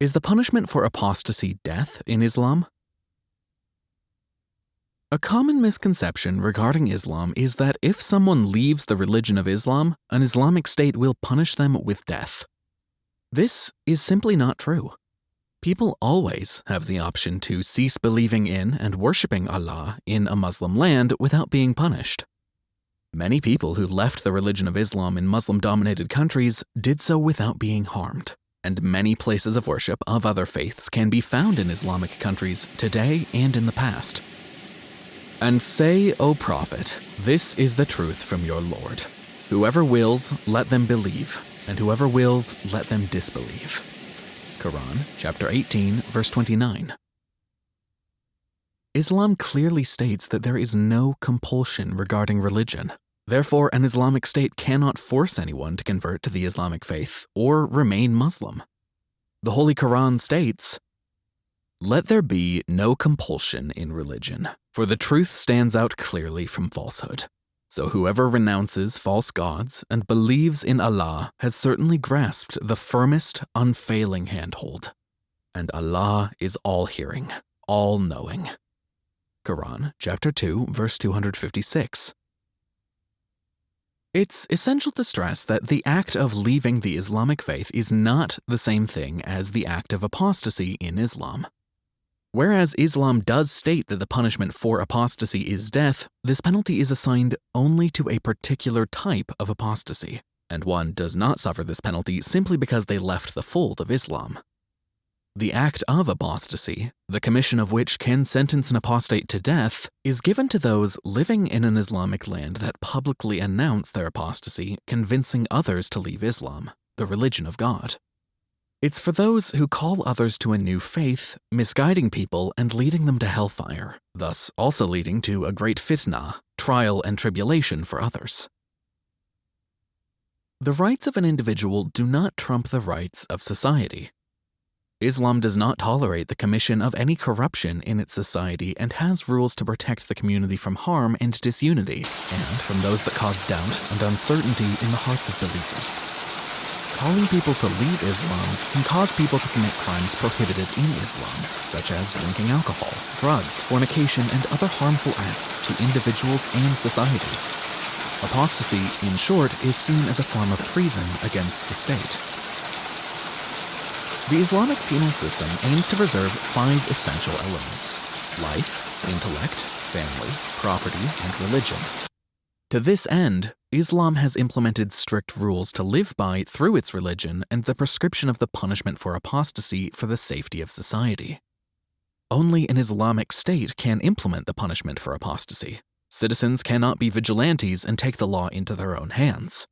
Is the punishment for apostasy death in Islam? A common misconception regarding Islam is that if someone leaves the religion of Islam, an Islamic state will punish them with death. This is simply not true. People always have the option to cease believing in and worshipping Allah in a Muslim land without being punished. Many people who left the religion of Islam in Muslim dominated countries did so without being harmed, and many places of worship of other faiths can be found in Islamic countries today and in the past. And say, O Prophet, this is the truth from your Lord. Whoever wills, let them believe, and whoever wills, let them disbelieve. Quran, chapter 18, verse 29. Islam clearly states that there is no compulsion regarding religion. Therefore, an Islamic state cannot force anyone to convert to the Islamic faith or remain Muslim. The Holy Quran states, Let there be no compulsion in religion, for the truth stands out clearly from falsehood. So whoever renounces false gods and believes in Allah has certainly grasped the firmest, unfailing handhold. And Allah is all hearing, all knowing. Quran, chapter 2, verse 256. It's essential to stress that the act of leaving the Islamic faith is not the same thing as the act of apostasy in Islam. Whereas Islam does state that the punishment for apostasy is death, this penalty is assigned only to a particular type of apostasy, and one does not suffer this penalty simply because they left the fold of Islam. The act of apostasy, the commission of which can sentence an apostate to death, is given to those living in an Islamic land that publicly announce their apostasy, convincing others to leave Islam, the religion of God. It's for those who call others to a new faith, misguiding people and leading them to hellfire, thus also leading to a great fitna, trial and tribulation for others. The rights of an individual do not trump the rights of society. Islam does not tolerate the commission of any corruption in its society and has rules to protect the community from harm and disunity, and from those that cause doubt and uncertainty in the hearts of believers calling people to leave Islam can cause people to commit crimes prohibited in Islam, such as drinking alcohol, drugs, fornication, and other harmful acts to individuals and society. Apostasy, in short, is seen as a form of treason against the state. The Islamic penal system aims to preserve five essential elements life, intellect, family, property, and religion. To this end, Islam has implemented strict rules to live by through its religion and the prescription of the punishment for apostasy for the safety of society. Only an Islamic state can implement the punishment for apostasy. Citizens cannot be vigilantes and take the law into their own hands.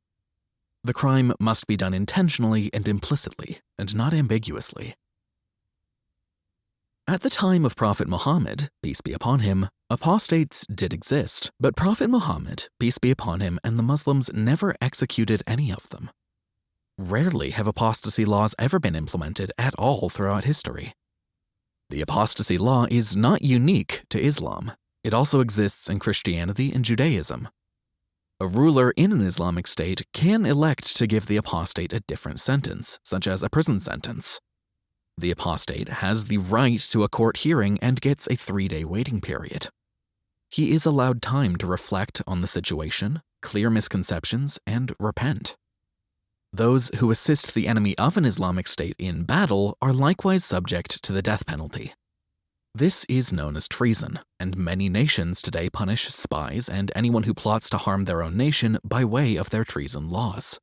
The crime must be done intentionally and implicitly, and not ambiguously. At the time of Prophet Muhammad, peace be upon him, apostates did exist, but Prophet Muhammad, peace be upon him, and the Muslims never executed any of them. Rarely have apostasy laws ever been implemented at all throughout history. The apostasy law is not unique to Islam. It also exists in Christianity and Judaism. A ruler in an Islamic state can elect to give the apostate a different sentence, such as a prison sentence. The apostate has the right to a court hearing and gets a three day waiting period. He is allowed time to reflect on the situation, clear misconceptions, and repent. Those who assist the enemy of an Islamic state in battle are likewise subject to the death penalty. This is known as treason, and many nations today punish spies and anyone who plots to harm their own nation by way of their treason laws.